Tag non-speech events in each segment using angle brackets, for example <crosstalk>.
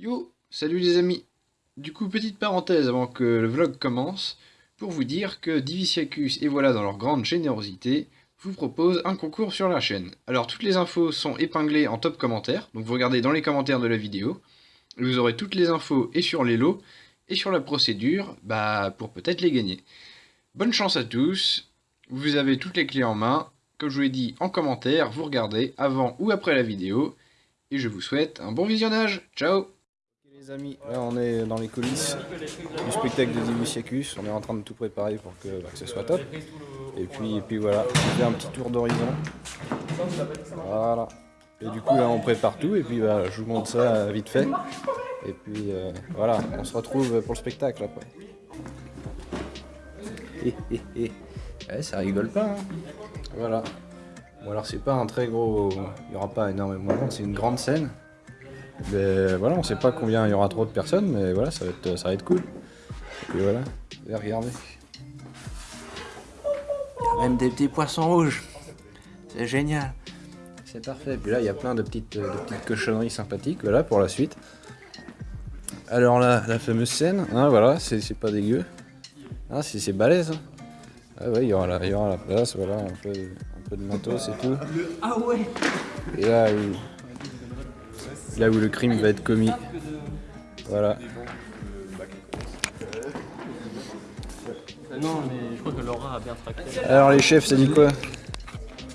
Yo, salut les amis. Du coup, petite parenthèse avant que le vlog commence, pour vous dire que Divisiacus et voilà dans leur grande générosité, vous propose un concours sur la chaîne. Alors toutes les infos sont épinglées en top commentaire, donc vous regardez dans les commentaires de la vidéo, vous aurez toutes les infos et sur les lots, et sur la procédure, bah pour peut-être les gagner. Bonne chance à tous, vous avez toutes les clés en main, comme je vous l'ai dit en commentaire, vous regardez avant ou après la vidéo, et je vous souhaite un bon visionnage, ciao les amis, là on est dans les coulisses du spectacle de Divisiacus, on est en train de tout préparer pour que, bah, que ce soit top. Et puis, et puis voilà, on fait un petit tour d'horizon. Voilà. Et du coup là on prépare tout et puis bah, je vous montre ça vite fait. Et puis euh, voilà, on se retrouve pour le spectacle après. <laughs> Ouais, ça rigole pas. Hein. Voilà. Bon alors c'est pas un très gros... Il n'y aura pas énormément de monde, c'est une grande scène. Mais voilà, on sait pas combien il y aura trop de personnes, mais voilà, ça va être, ça va être cool. Et puis voilà, regardez. Il y a même des petits poissons rouges. C'est génial. C'est parfait. Et puis là, il y a plein de petites, de petites cochonneries sympathiques, voilà, pour la suite. Alors là, la fameuse scène, hein, voilà, c'est pas dégueu. Ah, c'est balèze. Hein. Ah ouais, il y, aura la, il y aura la place, voilà, un peu, un peu de matos et tout. Ah ouais Et là, là où le crime va être commis. Voilà. Non, mais je crois que Laura a bien traqué. Alors les chefs, ça dit quoi?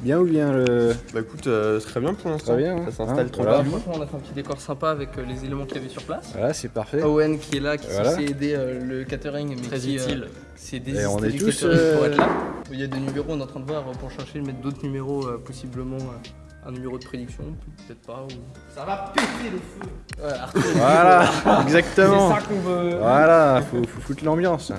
Bien ou bien le... Bah écoute, euh, très bien pour l'instant. Très bien, hein. ça s'installe Hein, trop voilà. bien. On a fait un petit décor sympa avec euh, les éléments qu'il y avait sur place. Voilà, c'est parfait. Owen qui est là, qui Voilà. s'est aidé euh, le catering, mais Très qui utile. euh, Et désisté on est du tous, catering pour euh, être là. Il y a des numéros, on est en train de voir euh, pour chercher, mettre d'autres numéros, euh, possiblement euh, un numéro de prédiction, peut-être pas. Ou... Ça va péter le feu <laughs> Voilà, exactement. C'est ça qu'on veut Voilà, faut, faut foutre l'ambiance.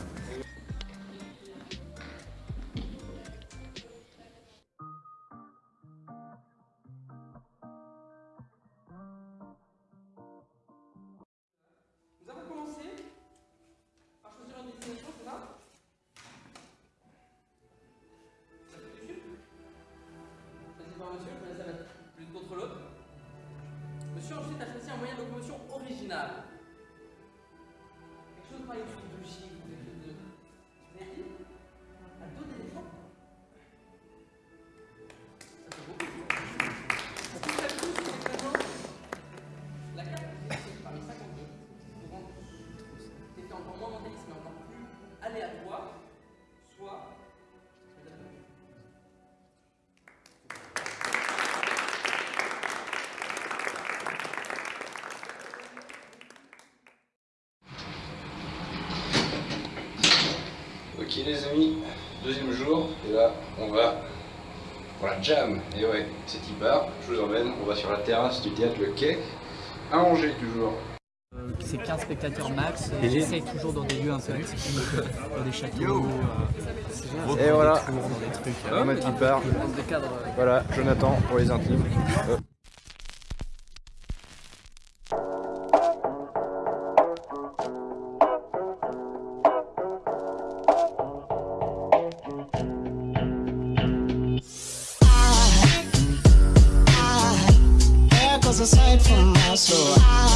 Monsieur, contre l'autre. Monsieur ensuite a choisi un moyen de locomotion original. Ok les amis, deuxième jour, et là on va pour la jam. Et ouais, c'est part, je vous emmène, on va sur la terrasse du théâtre Le Quai, à Angers toujours. Euh, C'est 15 spectateurs max, et j'essaye toujours dans des lieux un peu atypiques, euh, dans des châteaux, euh, Et voilà, tours, dans des trucs. euh, on a euh, Voilà, Jonathan pour les intimes. So. floor.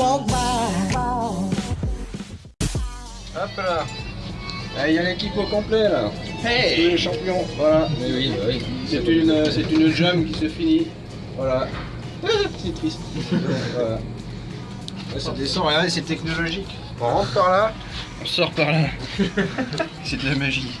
Walk by. Hop là Ah, Il y a l'équipe au complet là Hey Tous les champions, voilà Mais oui, bah oui. C'est une, c'est une jam qui se finit. Voilà. Ah, <laughs> C'est triste. voilà. Ça descend, regardez, c'est technologique. On rentre par là, on sort par là. <laughs> c'est de la magie.